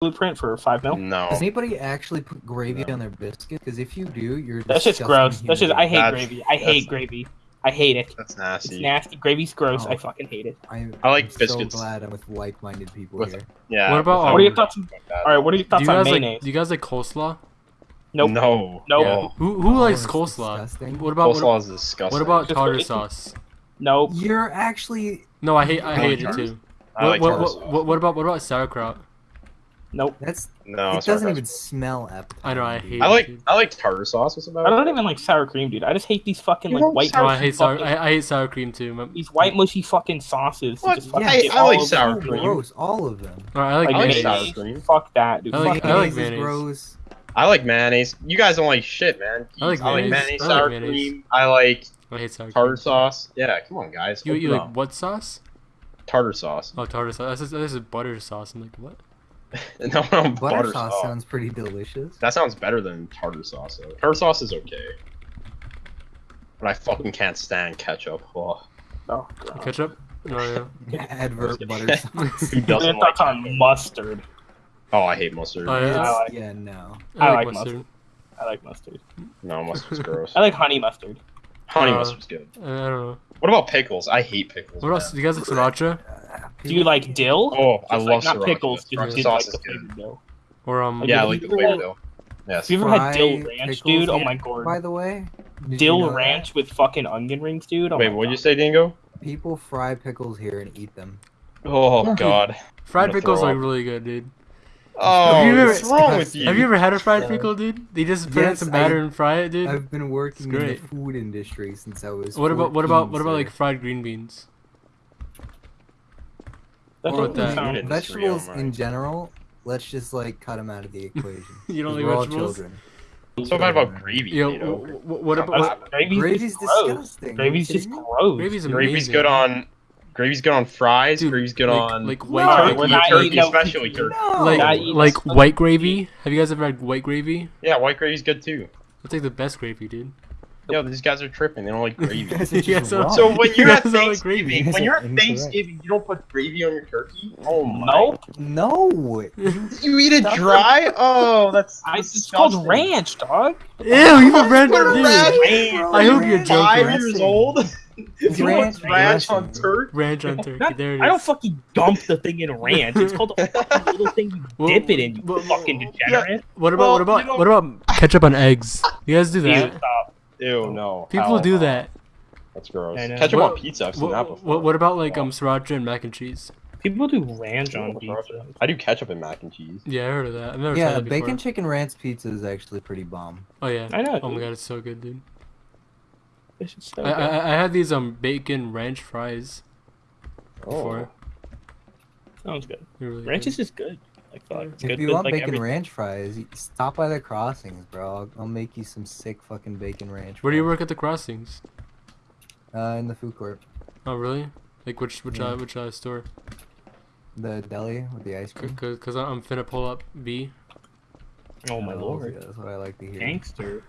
blueprint for five mil. No. Does anybody actually put gravy No. on their biscuit? Because if you do, you're That's just gross. human That's just I hate That's- gravy. I hate gravy. I hate it. That's It's nasty. nasty. Gravy's gross. Oh. I fucking hate it. I'm, I like I'm biscuits. So glad I'm with like-minded people With- here. Yeah. What about, without- What are your Um, thoughts? All right. What are your Do thoughts you on guys like? mayonnaise? Do you guys like coleslaw? Nope. No. No. Oh, Who who Oh, likes it's coleslaw? disgusting. What about coleslaw what, is disgusting. what about tartar sauce? Nope. You're actually No, I hate I I hate like it too. I What like what, what, what what about what about sauerkraut? Nope. that's No, it sorry, doesn't even smell appetizing. I know, I dude. hate I like dude. I like tartar sauce. What's about? I don't even like sour cream, dude. I just hate these fucking You like white. sour- No, I mushy hate sour. fucking- I, I hate sour cream too. My- These white mushy fucking sauces. that What? Just fucking I- get I like sour the cream. Gross, all of them. Alright, I like, Like I like mayonnaise. sour cream. Fuck that, dude. I like- Fuck I like Mayonnaise gross. I like mayonnaise. You guys don't like shit, man. I like I like mayonnaise. mayonnaise, I like sour mayonnaise. cream. I like I hate sour tartar cream. sauce. Yeah, come on, guys. You you like what sauce? tartar sauce? Oh, tartar sauce. This is, this is butter sauce. I'm like, what? no, no, Butter, sauce sounds pretty delicious. That sounds better than tartar sauce. Though. Tartar sauce is okay, but I fucking can't stand ketchup. Oh, Oh, God. Ketchup? No, yeah. Advert butter sauce. who Your doesn't like on mustard? Oh, I hate mustard. Oh, yeah. I like- yeah, no. I I, like like mustard. mustard. I like mustard. No, mustard's gross. I like honey mustard. Honey Uh, mustard's good. I don't know. What about pickles? I hate pickles. What else? Do you guys like sriracha? Do you like dill? Oh, I love like, not sriracha. pickles. Just Sriracha did sauce like the is good. dill. Or um? Yeah, I like you the ever flavor had- though. Yes. Have you ever had dill ranch, pickles dude? Oh my god. By the way, Did you Dill know that? ranch with fucking onion rings, dude. Oh Wait, what'd you say, Dingo? People fry pickles here and eat them. Oh God. Fried pickles throw are really good, dude. Oh, Have you ever- what's wrong with you? Have you ever had a fried Yeah. pickle, dude? They just put in Yes, some I- batter and fry it, dude. I've been working in the food industry since I was. What about what about what about like fried green beans? That What that? vegetables in general? Let's just like cut them out of the equation. You don't like we're vegetables? children. So bad about gravy, Yo, you know? wh- wh- what Uh, about Gravy's, Gravy's disgusting. Are you Gravy's just kidding me? gross. gravy's amazing? Gravy's good on. Gravy's good on fries. Dude, gravy's good like- on. like white we're turkey. not turkey, no- especially turkey. No. like Not like white gravy. Have you guys ever had white gravy? Yeah, white gravy's good too. That's like the best gravy, dude. Yo, these guys are tripping. They don't like gravy. Yeah, so- So when you're You at guys like gravy. Thanksgiving, You when you're at incorrect. Thanksgiving, you don't put gravy on your turkey. Oh my! Nope. no, You eat it dry? Oh, that's. I, it's called ranch, dog. Ew, you put ranch Put on dude. ranch- I hope you're joking. Five years old. You Ranch ranch on turkey. Ranch on turkey. Not- there it is. I don't fucking dump the thing in ranch. It's called a fucking little thing you Well, dip it in, you well, fucking well, degenerate. What about Well, what about you know- what about ketchup on eggs? You guys do Dude, that? Stop. Ew, no. People Hell do no. that. That's gross. I know. Ketchup What- on pizza. I've seen that What, before. what, what about like um sriracha and mac and cheese? People do ranch on pizza. I do ketchup and mac and cheese. Yeah, I heard of that. I've never Yeah, tried that before. bacon chicken ranch pizza is actually pretty bomb. Oh yeah. I know. Oh my god, it's so good, dude. This is so I, good. I I had these um bacon ranch fries before. Sounds good. They're really Ranch good. is just good. Like fuck. It's If good you with, want like, bacon everything. ranch fries, stop by the crossings, bro. I'll, I'll make you some sick fucking bacon ranch. Where do you work at the crossings? Uh, in the food court, Oh really? Like which which Yeah. uh, which uh, store? the deli with the ice cream. Cause, cause I'm finna pull up B. Oh my Hells lord. yeah, that's what I like to hear. Gangster.